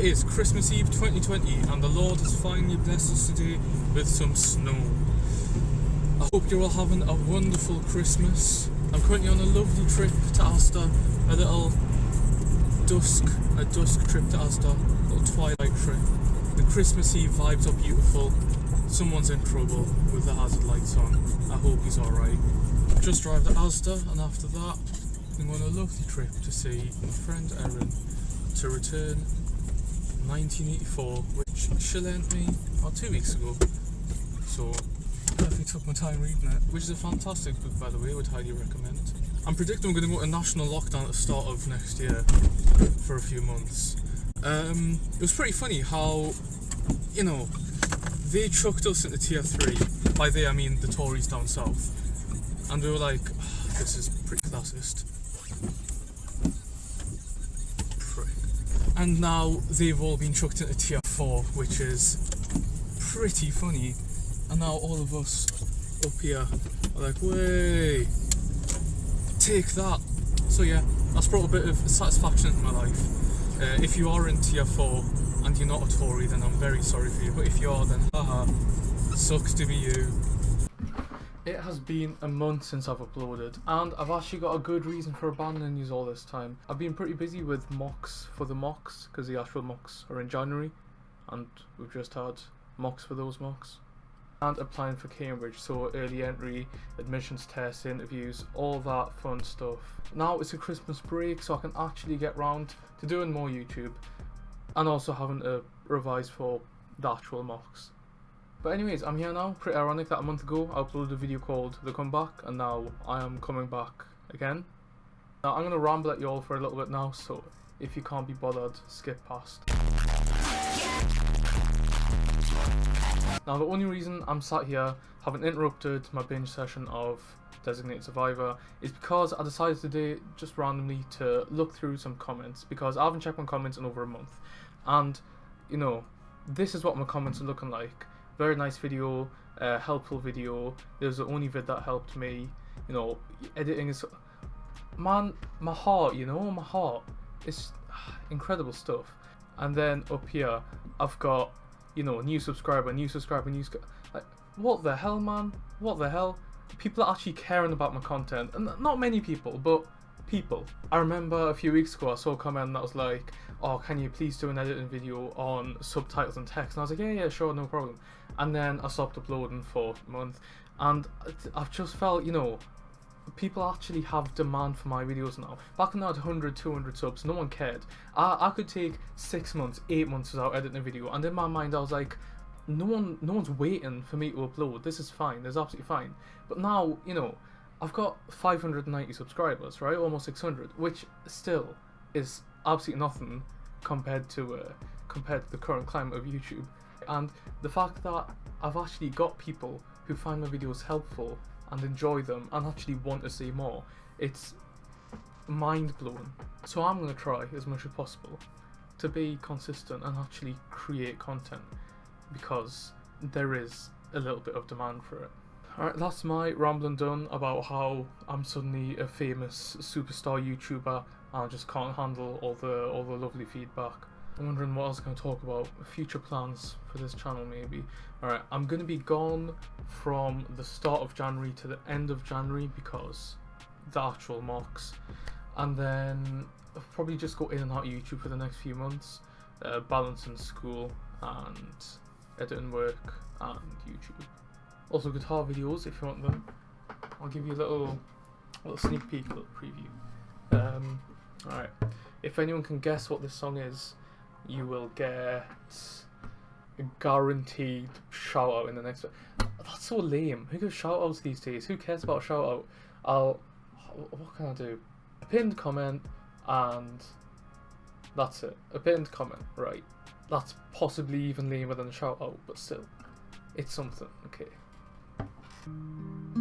It is Christmas Eve 2020 and the Lord has finally blessed us today with some snow. I hope you're all having a wonderful Christmas. I'm currently on a lovely trip to Asda, a little dusk, a dusk trip to Asda, a little twilight trip. The Christmas Eve vibes are beautiful. Someone's in trouble with the hazard lights on. I hope he's alright. Just arrived at Asda and after that I'm on a lovely trip to see my friend Erin to return 1984 which she lent me about two weeks ago. So definitely took my time reading it, which is a fantastic book by the way, I would highly recommend. I'm predicting we're going to go to national lockdown at the start of next year for a few months. Um, it was pretty funny how, you know, they chucked us into tier 3. By they I mean the Tories down south. And we were like, oh, this is pretty classist. And now they've all been chucked into tier 4, which is pretty funny. And now all of us up here are like, way, take that. So yeah, that's brought a bit of satisfaction into my life. Uh, if you are in tier 4 and you're not a Tory, then I'm very sorry for you. But if you are, then haha, sucks to be you. It has been a month since I've uploaded, and I've actually got a good reason for abandoning these all this time. I've been pretty busy with mocks for the mocks, because the actual mocks are in January, and we've just had mocks for those mocks. And applying for Cambridge, so early entry, admissions tests, interviews, all that fun stuff. Now it's a Christmas break, so I can actually get round to doing more YouTube, and also having to revise for the actual mocks. But anyways, I'm here now. Pretty ironic that a month ago I uploaded a video called The Comeback and now I am coming back again. Now I'm going to ramble at you all for a little bit now, so if you can't be bothered, skip past. Now the only reason I'm sat here, having interrupted my binge session of Designated Survivor, is because I decided today, just randomly, to look through some comments, because I haven't checked my comments in over a month. And, you know, this is what my comments are looking like very nice video, uh, helpful video. It was the only vid that helped me. You know, editing is, man, my heart. You know, my heart. It's incredible stuff. And then up here, I've got, you know, new subscriber, new subscriber, new. Like, what the hell, man? What the hell? People are actually caring about my content, and not many people, but people. I remember a few weeks ago I saw a comment that was like, oh, can you please do an editing video on subtitles and text? And I was like, yeah, yeah, sure, no problem. And then I stopped uploading for a month, and I've just felt, you know, people actually have demand for my videos now. Back when I had 100, 200 subs, no one cared. I, I could take six months, eight months without editing a video, and in my mind I was like, no one, no one's waiting for me to upload. This is fine. This is absolutely fine. But now, you know, I've got 590 subscribers, right? Almost 600, which still is absolutely nothing compared to uh, compared to the current climate of YouTube. And the fact that I've actually got people who find my videos helpful and enjoy them and actually want to see more, it's mind blowing. So I'm gonna try as much as possible to be consistent and actually create content because there is a little bit of demand for it. Alright, that's my rambling done about how I'm suddenly a famous superstar YouTuber and I just can't handle all the all the lovely feedback. I'm wondering what I to talk about. Future plans for this channel maybe. Alright, I'm going to be gone from the start of January to the end of January because the actual mocks. And then I'll probably just go in and out YouTube for the next few months. Uh, balancing school and editing work and YouTube. Also guitar videos if you want them. I'll give you a little, little sneak peek, a little preview. Um, Alright, if anyone can guess what this song is, you will get a guaranteed shout out in the next. That's so lame. Who gives shout outs these days? Who cares about shout out? I'll. What can I do? A pinned comment and that's it. A pinned comment, right. That's possibly even lamer than a shout out, but still. It's something, okay. Thank you.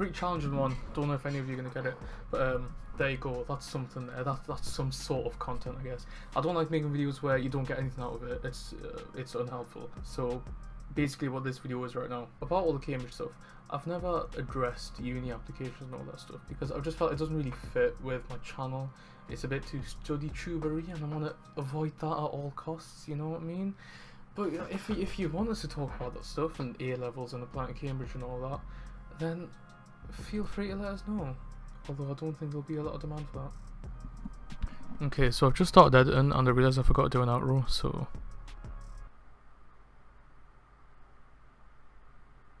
Pretty challenging one. Don't know if any of you are gonna get it, but um, there you go. That's something there. That's that's some sort of content, I guess. I don't like making videos where you don't get anything out of it. It's uh, it's unhelpful. So basically, what this video is right now about all the Cambridge stuff. I've never addressed uni applications and all that stuff because I've just felt it doesn't really fit with my channel. It's a bit too study tubery, and I want to avoid that at all costs. You know what I mean? But if if you want us to talk about that stuff and A levels and applying to Cambridge and all that, then feel free to let us know. Although I don't think there'll be a lot of demand for that. Okay, so I've just started editing and I realised I forgot to do an outro, so